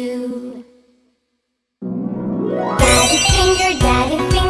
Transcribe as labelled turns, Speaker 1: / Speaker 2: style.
Speaker 1: Daddy finger, daddy finger.